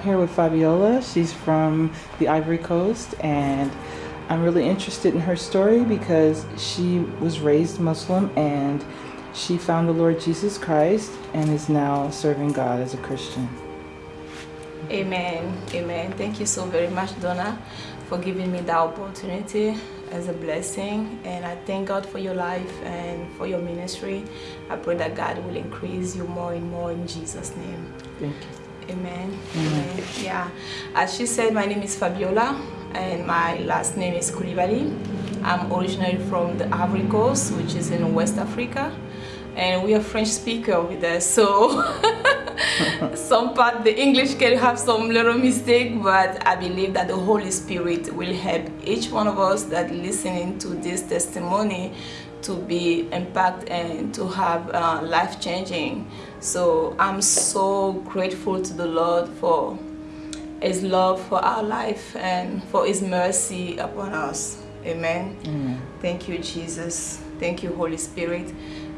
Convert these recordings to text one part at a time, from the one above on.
I'm here with Fabiola. She's from the Ivory Coast and I'm really interested in her story because she was raised Muslim and she found the Lord Jesus Christ and is now serving God as a Christian. Amen. Amen. Thank you so very much, Donna, for giving me that opportunity as a blessing. And I thank God for your life and for your ministry. I pray that God will increase you more and more in Jesus' name. Thank you. Amen. Amen. Yeah. As she said, my name is Fabiola and my last name is Koulibaly. I'm originally from the Ivory Coast, which is in West Africa. And we are French speaker over there, so some part the English can have some little mistake, but I believe that the Holy Spirit will help each one of us that listening to this testimony to be impact and to have uh, life changing. So I'm so grateful to the Lord for his love for our life and for his mercy upon us. Amen. Amen. Thank you, Jesus. Thank you, Holy Spirit.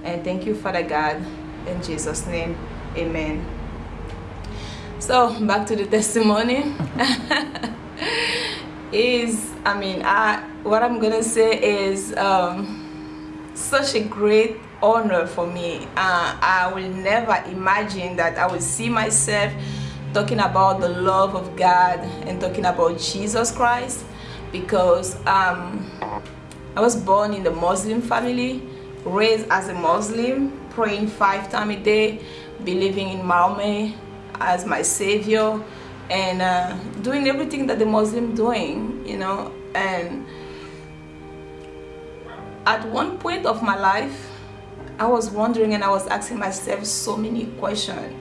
And thank you, Father God. In Jesus' name, amen. So back to the testimony. is I mean I what I'm gonna say is um, such a great honor for me. Uh, I will never imagine that I will see myself talking about the love of God and talking about Jesus Christ because um, I was born in the Muslim family, raised as a Muslim, praying five times a day, believing in Muhammad as my savior and uh, doing everything that the Muslim doing, you know, and at one point of my life, I was wondering and I was asking myself so many questions.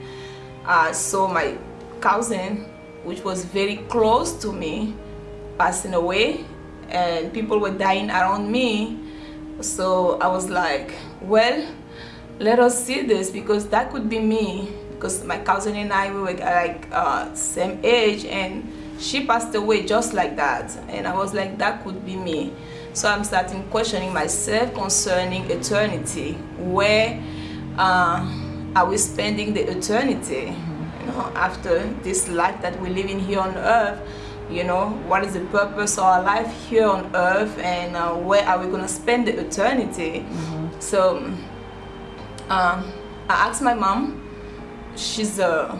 Uh, so my cousin, which was very close to me, passing away and people were dying around me. So I was like, well, let us see this because that could be me because my cousin and I we were like uh, same age and she passed away just like that and I was like that could be me so I'm starting questioning myself concerning eternity. Where uh, are we spending the eternity? You know after this life that we're living here on earth you know what is the purpose of our life here on earth and uh, where are we gonna spend the eternity? Mm -hmm. so um, I asked my mom. She's a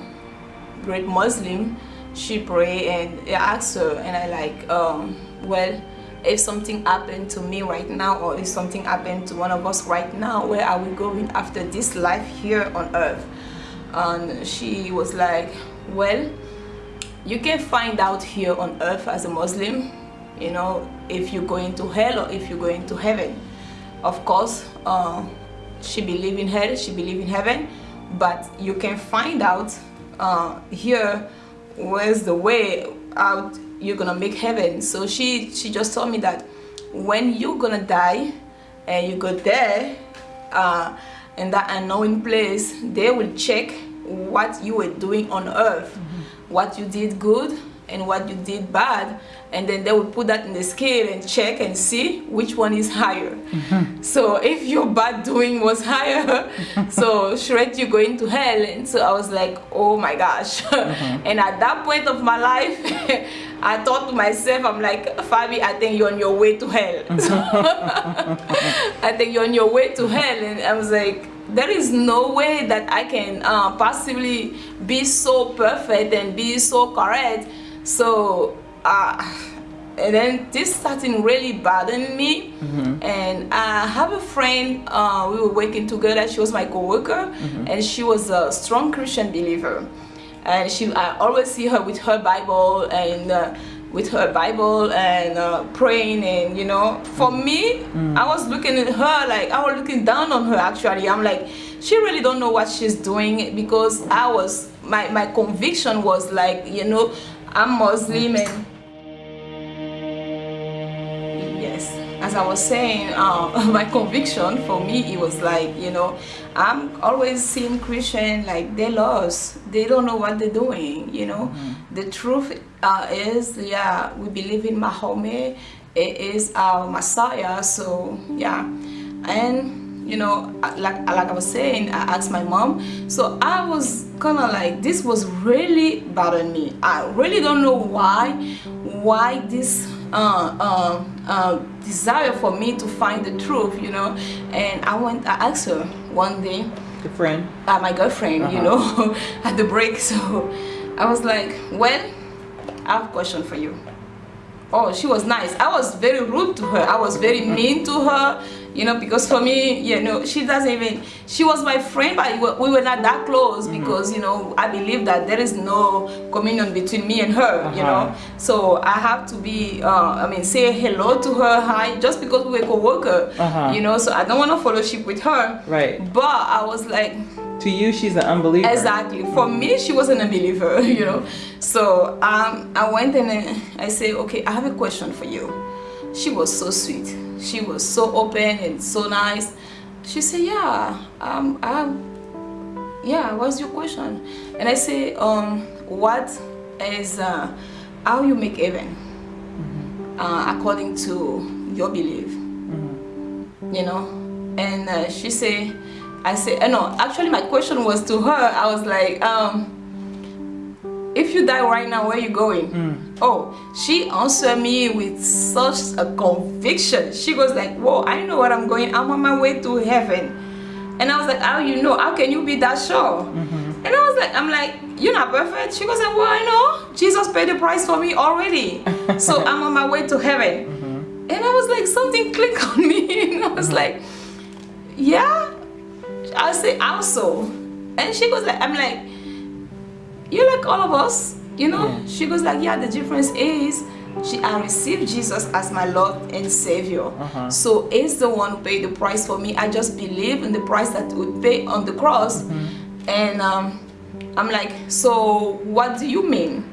great Muslim. She pray and I asked her and I like um, well if something happened to me right now or if something happened to one of us right now where are we going after this life here on earth? And she was like well you can find out here on earth as a Muslim you know if you're going to hell or if you're going to heaven. Of course uh, she believe in hell she believe in heaven but you can find out uh, here where's the way out you're gonna make heaven so she she just told me that when you're gonna die and you go there uh, in that unknown place they will check what you were doing on earth mm -hmm. what you did good and what you did bad and then they will put that in the scale and check and see which one is higher mm -hmm. so if your bad doing was higher so straight you going to hell and so i was like oh my gosh mm -hmm. and at that point of my life i thought to myself i'm like fabi i think you're on your way to hell. I think you're on your way to hell. And i was like there is no way that I can uh, possibly be so perfect and be so correct. So uh, and then this started really bothering me. Mm -hmm. and i have a friend uh, we were working together. She was my co-worker. Mm -hmm. and she was a strong christian believer and she i always see her with her bible and uh, with her bible and uh, praying and you know for me mm. i was looking at her like i was looking down on her actually i'm like she really don't know what she's doing because i was my my conviction was like you know I'm Muslim and as I was saying uh, my conviction for me it was like you know I'm always seeing Christian like they lost. They don't know what they're doing you know? Mm -hmm. the truth uh, is yeah we believe in Mahomet. it is our Messiah so yeah. And you know like like i was saying i asked my mom. So i was kind of like this was really bothering me. I really don't know why why this uh, uh, uh, desire for me to find the truth you know? And i went i asked her one day the friend? uh, my girlfriend -huh. you uh-huh. know at the break. So i was like well i have a question for you. Oh she was nice. I was very rude to her. I was very mean to her you know because for me you know she doesn't even she was my friend but we were not that close mm -hmm. because you know i believe that there is no communion between me and her uh -huh. you know uh-huh. so i have to be uh, i mean say hello to her hi just because we were co-worker uh -huh. you know so i don't want to fellowship with her right but i was like to you she's an unbeliever exactly for me she was an unbeliever you know so um, i went and i said okay i have a question for you she was so sweet she was so open and so nice she said yeah um, um yeah what's your question and i say um what is uh, how you make heaven mm -hmm. uh, according to your belief mm -hmm. you know and uh, she said I said, uh, no, actually my question was to her. I was like, um, if you die right now, where are you going? Mm. Oh, she answered me with such a conviction. She was like, whoa, I know where I'm going. I'm on my way to heaven. And I was like, how you know? How can you be that sure? Mm -hmm. And I was like, I'm like, you're not perfect. She was like, well, I know. Jesus paid the price for me already. so I'm on my way to heaven. Mm -hmm. And I was like, something clicked on me. and I was -hmm. like, yeah, I say also and she goes like I'm like you like all of us you know yeah. she goes like yeah the difference is she I received Jesus as my Lord and Savior uh -huh. so he's the one who paid the price for me I just believe in the price that would pay on the cross mm -hmm. and um, I'm like so what do you mean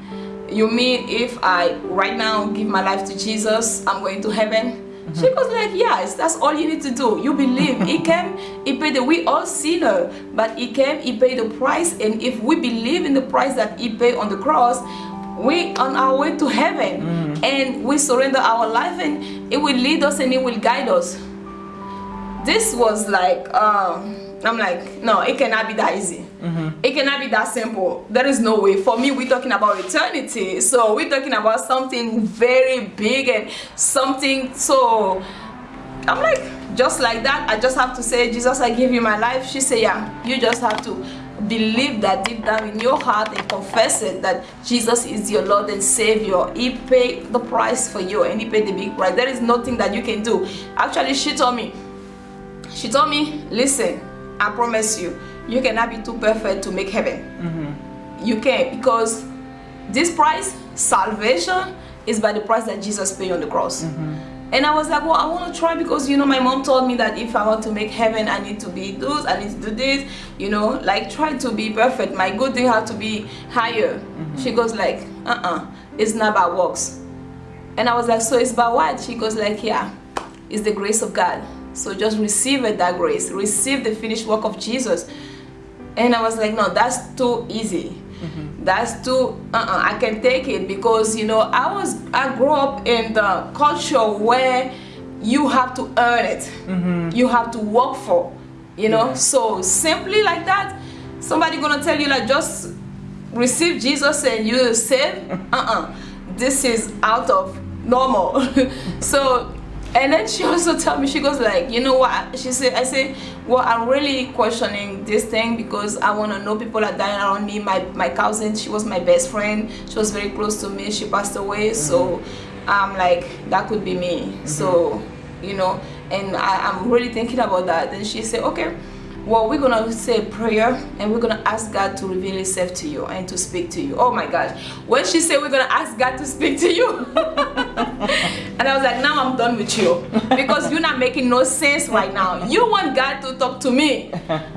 you mean if I right now give my life to Jesus I'm going to heaven she goes like, yes, that's all you need to do. You believe. he came, he paid the, we all sinner, but he came, he paid the price. And if we believe in the price that he paid on the cross, we on our way to heaven. Mm. And we surrender our life and it will lead us and it will guide us. This was like, um, I'm like, no, it cannot be that easy. Mm -hmm. It cannot be that simple. There is no way. For me, we're talking about eternity. So we're talking about something very big and something so I'm like, just like that, I just have to say, Jesus, I give you my life. She said, yeah, you just have to believe that deep down in your heart and confess it that Jesus is your Lord and Savior. He paid the price for you and he paid the big price. There is nothing that you can do. Actually, she told me, she told me, listen, I promise you, you cannot be too perfect to make heaven. Mm -hmm. You can't because this price, salvation, is by the price that Jesus paid on the cross. Mm -hmm. And I was like, well, I want to try because, you know, my mom told me that if I want to make heaven, I need to be this, I need to do this, you know, like try to be perfect. My good thing had to be higher. Mm -hmm. She goes like, uh-uh, it's not about works. And I was like, so it's about what? She goes like, yeah, it's the grace of God. So just receive it, that grace. Receive the finished work of Jesus. And I was like, no, that's too easy. Mm -hmm. That's too, uh-uh, I can take it because, you know, I was, I grew up in the culture where you have to earn it. Mm -hmm. You have to work for, you know. Yeah. So simply like that, somebody gonna tell you like, just receive Jesus and you save. Uh-uh. This is out of normal. so and then she also told me she goes like you know what? She said i said well i'm really questioning this thing because i want to know people are dying around me. My my cousin she was my best friend. She was very close to me. She passed away. Mm -hmm. so i'm like that could be me. Mm -hmm. so you know and I, i'm really thinking about that. And she said okay well we're gonna say a prayer and we're gonna ask god to reveal himself to you and to speak to you. Oh my gosh. When she said we're gonna ask god to speak to you and i was like now i'm done with you. Because you're not making no sense right now. You want god to talk to me.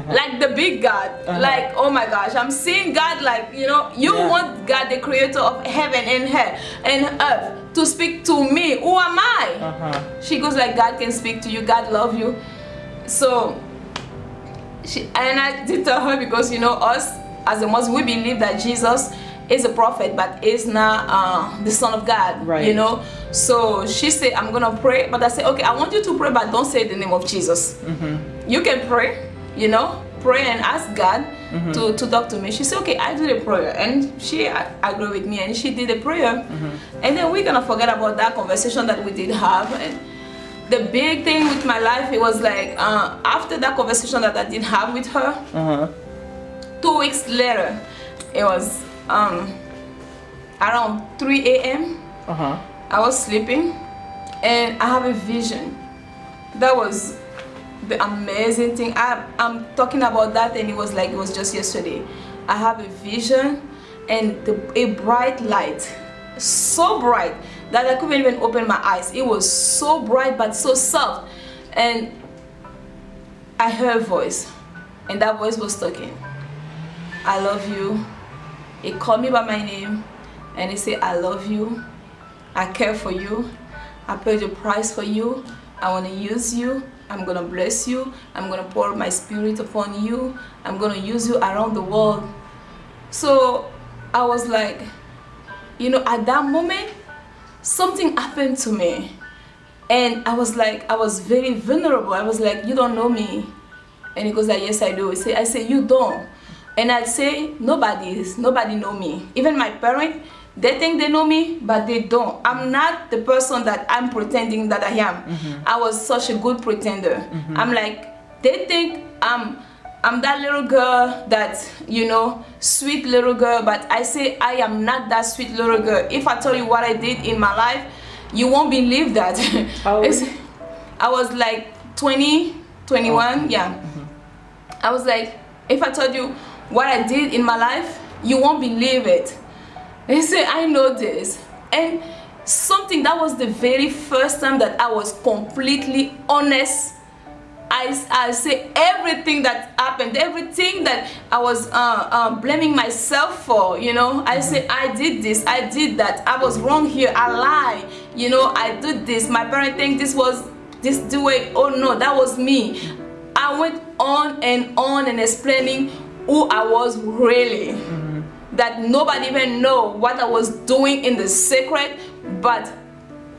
Like the big god. Uh -huh. like oh my gosh. I'm seeing god like you know you yeah. want god the creator of heaven and hell and earth to speak to me. Who am i? Uh -huh. she goes like god can speak to you. God love you. So she and I did tell her because you know us as a Muslim we believe that Jesus is a prophet but is not uh, the son of God. Right. You know. So she said, I'm gonna pray, but I said, okay, I want you to pray, but don't say the name of Jesus. Mm-hmm. You can pray. You know, pray and ask God mm-hmm. to, to talk to me. She said, okay, I do the prayer. And she agreed with me and she did the prayer. Mm-hmm. And then we're gonna forget about that conversation that we did have. And the big thing with my life, it was like uh, after that conversation that I did have with her, Uh-huh. two weeks later, it was um, around 3 a.m. Uh-huh. I was sleeping and I have a vision. That was the amazing thing. I, I'm talking about that and it was like it was just yesterday. I have a vision and the, a bright light, so bright that I couldn't even open my eyes. It was so bright but so soft. And I heard a voice and that voice was talking. I love you. it called me by my name and it said, I love you. I care for you. I paid the price for you. I want to use you. I'm going to bless you. I'm going to pour my spirit upon you. I'm going to use you around the world. So I was like, you know, at that moment, something happened to me. And I was like, I was very vulnerable. I was like, you don't know me. And he goes like, yes, I do. I say, I say, you don't. And I'd say, nobody is, nobody know me. Even my parents, they think they know me, but they don't. I'm not the person that I'm pretending that I am. Mm-hmm. I was such a good pretender. Mm-hmm. I'm like, they think I'm, I'm that little girl that, you know, sweet little girl, but I say I am not that sweet little girl. If I tell you what I did in my life, you won't believe that. I was like 20, 21, yeah. Mm-hmm. I was like, if I told you what I did in my life, you won't believe it. They say, I know this. And something that was the very first time that I was completely honest. I, I say everything that happened, everything that I was uh, uh, blaming myself for, you know. I say, I did this, I did that, I was wrong here, I lie, you know, I did this. My parents think this was this the way, oh no, that was me. I went on and on and explaining who I was really. That nobody even know what I was doing in the secret, but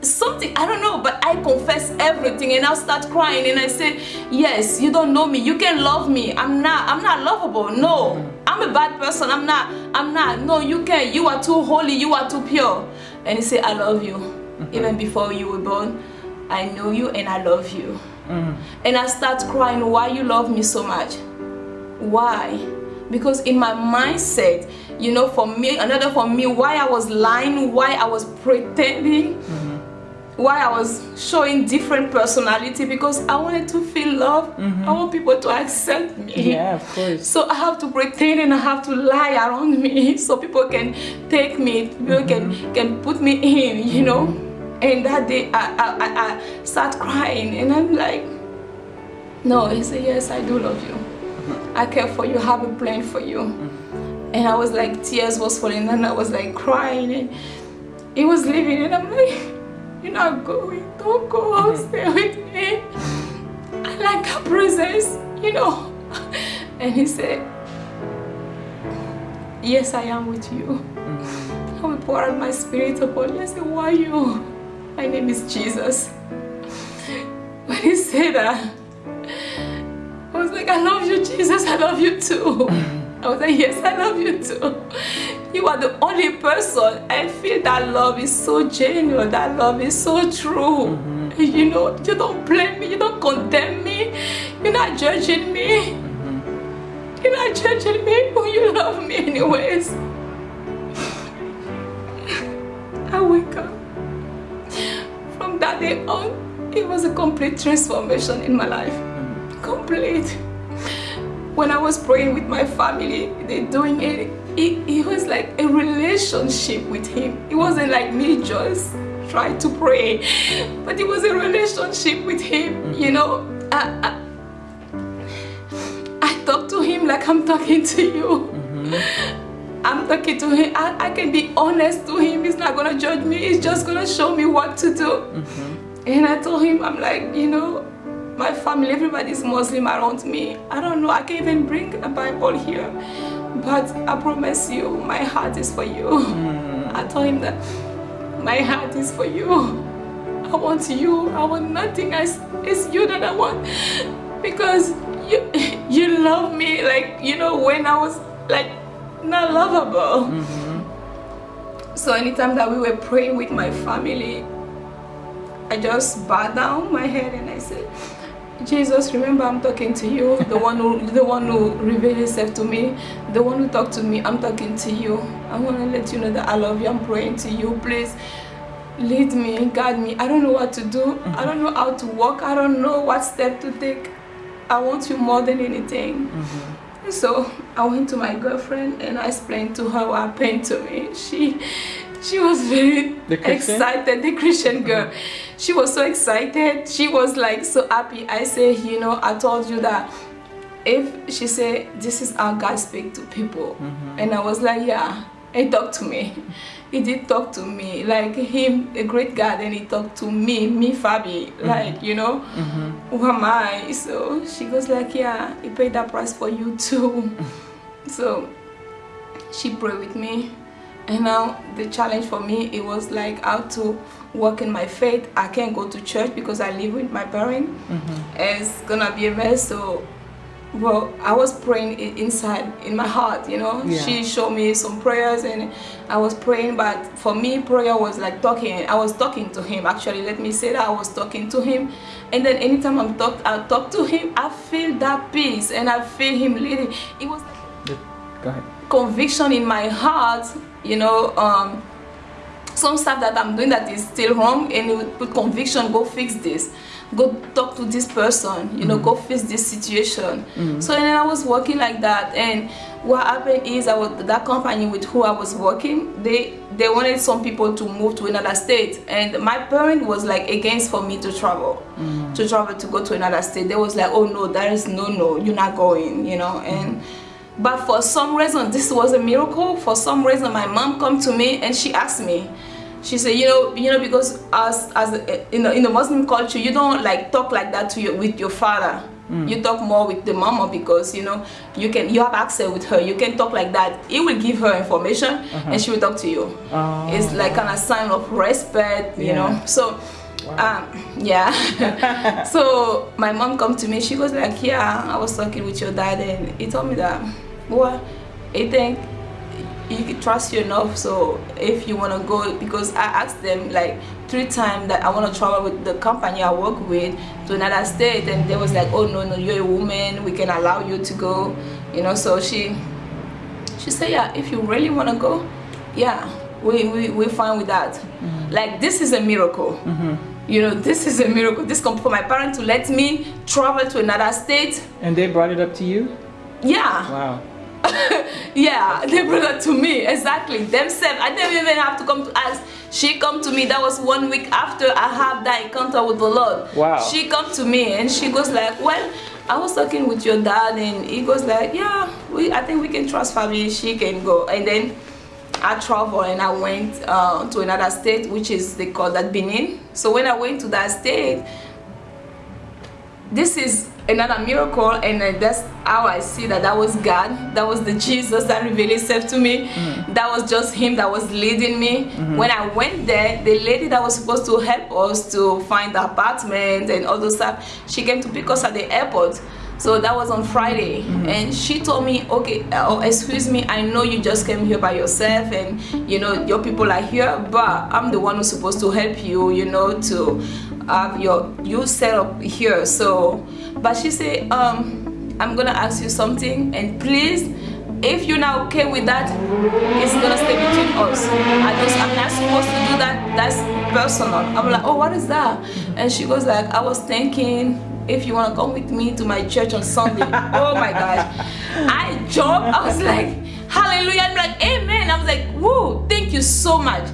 something I don't know, but I confess everything and I start crying and I say, Yes, you don't know me, you can love me. I'm not I'm not lovable. No. I'm a bad person. I'm not I'm not. No, you can. You are too holy, you are too pure. And he said, I love you. Mm-hmm. Even before you were born, I know you and I love you. Mm-hmm. And I start crying, why you love me so much? Why? Because in my mindset, you know, for me, another for me, why I was lying, why I was pretending, mm-hmm. Why I was showing different personality because I wanted to feel love. Mm-hmm. I want people to accept me. Yeah, of course. So I have to pretend and I have to lie around me so people can take me, people mm-hmm. can can put me in, you know. And that day I, I, I, I start crying and I'm like, no, he said, yes, I do love you. Mm-hmm. I care for you, I have a plan for you. And I was like, tears was falling and I was like crying and he was leaving and I'm like, you're not going, don't go, I'll stay mm-hmm. with me. I like that presence, you know. And he said, Yes, I am with you. I will pour out my spirit upon you. I said, Why you? My name is Jesus. When he said that, I was like, I love you, Jesus. I love you too. Mm-hmm. I was like, Yes, I love you too. You are the only person. I feel that love is so genuine. That love is so true. Mm-hmm. You know, you don't blame me. You don't condemn me. You're not judging me. Mm-hmm. You're not judging me, but you love me anyways. I wake up. From that day on, it was a complete transformation in my life. Mm-hmm. Complete. When I was praying with my family, they're doing it, it, it was like a relationship with him. It wasn't like me just trying to pray, but it was a relationship with him, mm-hmm. you know. I, I, I talk to him like I'm talking to you. Mm-hmm. I'm talking to him. I, I can be honest to him. He's not gonna judge me. He's just gonna show me what to do. Mm-hmm. And I told him, I'm like, you know, my family, everybody's Muslim around me. I don't know. I can't even bring a Bible here. But I promise you, my heart is for you. Mm. I told him that my heart is for you. I want you. I want nothing else. It's you that I want. Because you you love me like you know when I was like not lovable. Mm -hmm. So anytime that we were praying with my family, I just bowed down my head and I said, Jesus, remember I'm talking to you, the one who the one who revealed himself to me, the one who talked to me, I'm talking to you. I want to let you know that I love you, I'm praying to you. Please lead me, guide me. I don't know what to do. Mm -hmm. I don't know how to walk. I don't know what step to take. I want you more than anything. Mm -hmm. So I went to my girlfriend and I explained to her what happened to me. She she was very the excited, the Christian girl. Mm -hmm. She was so excited. She was like so happy. I say, you know, I told you that if she said this is how God speak to people. Mm -hmm. And I was like, yeah, he talked to me he did talk to me like him a great God and he talked to me me Fabi mm-hmm. like you know mm -hmm. who am I so she goes like yeah he paid that price for you too so she prayed with me and now the challenge for me it was like how to work in my faith. I can't go to church because I live with my parents mm -hmm. it's gonna be a mess. So well i was praying inside in my heart you know? Yeah. she showed me some prayers and i was praying but for me prayer was like talking. I was talking to him actually. Let me say that i was talking to him. And then anytime i'm talk i talk to him i feel that peace and i feel him leading. It was like conviction in my heart you know um some stuff that i'm doing that is still wrong and you put conviction go fix this go talk to this person you know mm -hmm. go fix this situation mm -hmm. so and then i was working like that and what happened is i was that company with who i was working they they wanted some people to move to another state and my parent was like against for me to travel mm -hmm. to travel to go to another state they was like oh no there is no no you're not going you know and mm-hmm. But for some reason this was a miracle for some reason my mom come to me and she asked me she said you know you know because as as in the, in the muslim culture you don't like talk like that to your with your father mm. you talk more with the mama because you know you can you have access with her you can talk like that it will give her information uh -huh. and she will talk to you oh. it's like kind of sign of respect you yeah. know so Wow. Um, yeah so my mom come to me she goes like yeah i was talking with your dad and he told me that well I think you can trust you enough so if you want to go because i asked them like three times that i want to travel with the company i work with to another state and they was like oh no no you're a woman we can allow you to go you know so she she said yeah if you really want to go yeah we, we we're fine with that. Mm -hmm. like this is a miracle. Mm -hmm. you know this is a miracle. This come for my parents to let me travel to another state. And they brought it up to you? Yeah. Wow yeah they brought it to me exactly. Themselves i didn't even have to come to ask she come to me that was one week after i had that encounter with the lord. Wow. She come to me and she goes like well i was talking with your dad and he goes like yeah we i think we can trust family. She can go. And then I traveled and I went uh, to another state which is they call that Benin. So when I went to that state this is another miracle and uh, that's how I see that that was God that was the Jesus that revealed himself to me mm. that was just him that was leading me mm -hmm. when I went there the lady that was supposed to help us to find the apartment and all those stuff she came to pick us at the airport so that was on Friday mm -hmm. and she told me okay oh, excuse me I know you just came here by yourself and you know your people are here but I'm the one who's supposed to help you you know to have your you set up here. So but she said um i'm gonna ask you something and please if you're not okay with that it's gonna stay between us. I just i'm not supposed to do that that's personal. I'm like oh what is that? And she goes like i was thinking if you want to come with me to my church on sunday. Oh my gosh. I jumped i was like hallelujah. I'm like amen. I was like whoa thank you so much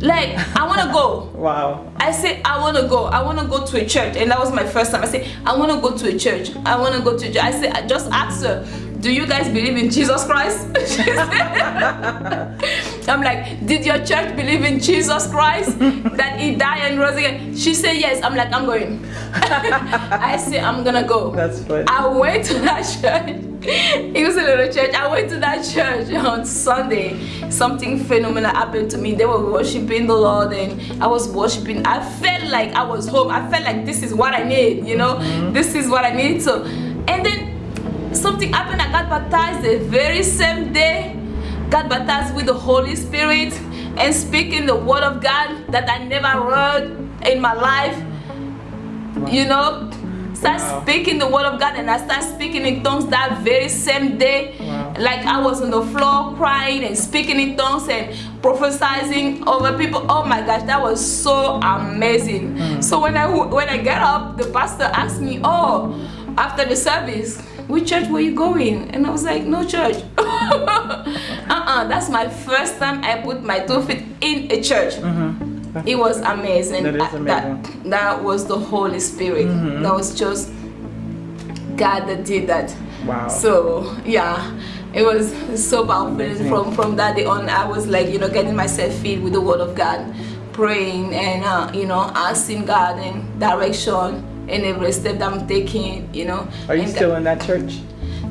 like i want to go. Wow. I said i want to go. I want to go to a church. And that was my first time. I said i want to go to a church. I want to go to a church. I said i just asked her do you guys believe in jesus christ i'm like did your church believe in jesus christ that he died and rose again she said yes i'm like i'm going i said i'm gonna go that's funny i went to that church it was a little church. I went to that church on Sunday. Something phenomenal happened to me. They were worshiping the Lord and I was worshiping. I felt like I was home. I felt like this is what I need, you know? Mm-hmm. This is what I need. So, and then something happened. I got baptized the very same day. Got baptized with the Holy Spirit and speaking the word of God that I never heard in my life. You know, start wow. speaking the word of God and I start speaking in tongues that very same day. Wow. Like I was on the floor crying and speaking in tongues and prophesying over people. Oh my gosh, that was so amazing. Mm. So when I when I get up, the pastor asked me, "Oh, after the service, which church were you going?" And I was like, "No church." uh-uh, that's my first time I put my two feet in a church. Mm -hmm it was amazing. That is amazing. That, that was the Holy Spirit. Mm -hmm. That was just God that did that. Wow. So yeah, it was so powerful. From from that day on, I was like you know getting myself filled with the Word of God, praying and uh, you know asking God and direction in every step that I'm taking. You know. Are you still in that church?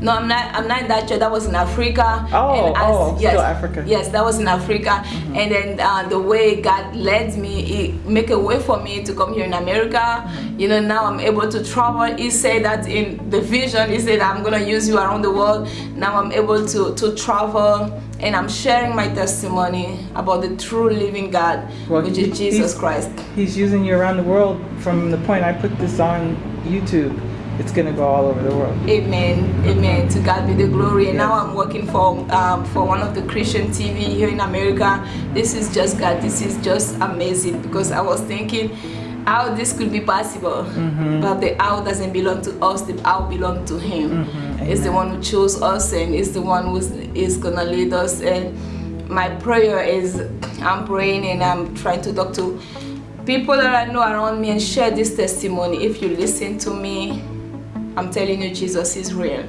No, I'm not. I'm not in that church. That was in Africa. Oh, and as, oh, yes, Africa. Yes, that was in Africa. Mm -hmm. And then uh, the way God led me, He make a way for me to come here in America. You know, now I'm able to travel. He said that in the vision, He said I'm gonna use you around the world. Now I'm able to to travel and I'm sharing my testimony about the true living God, well, which is Jesus Christ. He's using you around the world. From the point I put this on YouTube it's gonna go all over the world. Amen. Amen. To God be the glory. And yes. now I'm working for um, for one of the Christian TV here in America. This is just God. This is just amazing because I was thinking how this could be possible. Mm -hmm. But the how doesn't belong to us, the how belongs to him. Mm -hmm. It's the one who chose us and is the one who is gonna lead us. And my prayer is I'm praying and I'm trying to talk to people that I know around me and share this testimony. If you listen to me, I'm telling you, Jesus is real.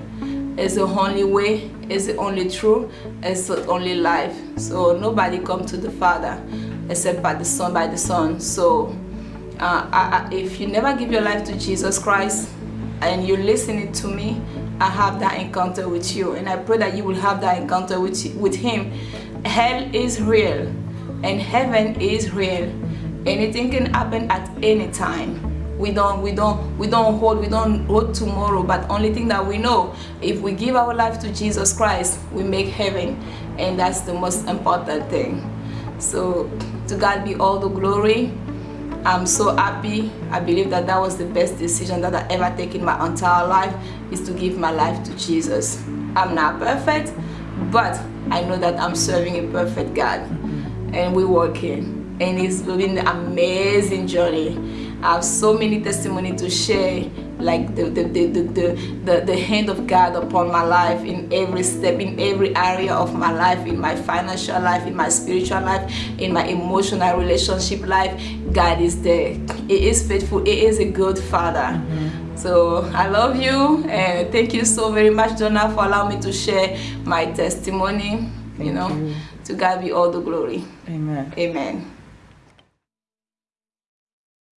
It's the only way, it's the only truth, it's the only life. So nobody come to the Father except by the Son, by the Son. So uh, I, I, if you never give your life to Jesus Christ and you're listening to me, I have that encounter with you. And I pray that you will have that encounter with, with Him. Hell is real and heaven is real. Anything can happen at any time we don't we don't we don't hold we don't hold tomorrow but only thing that we know if we give our life to jesus christ we make heaven and that's the most important thing. So to god be all the glory. I'm so happy. I believe that that was the best decision that i ever take in my entire life is to give my life to jesus. I'm not perfect but i know that i'm serving a perfect god and we're working and it's been an amazing journey I have so many testimony to share like the the, the, the, the, the hand of God upon my life in every step, in every area of my life, in my financial life, in my spiritual life, in my emotional relationship life. God is there. He is faithful. He is a good father. Mm -hmm. So I love you and thank you so very much, Donna, for allowing me to share my testimony. Thank you know, you. to God be all the glory. Amen. Amen.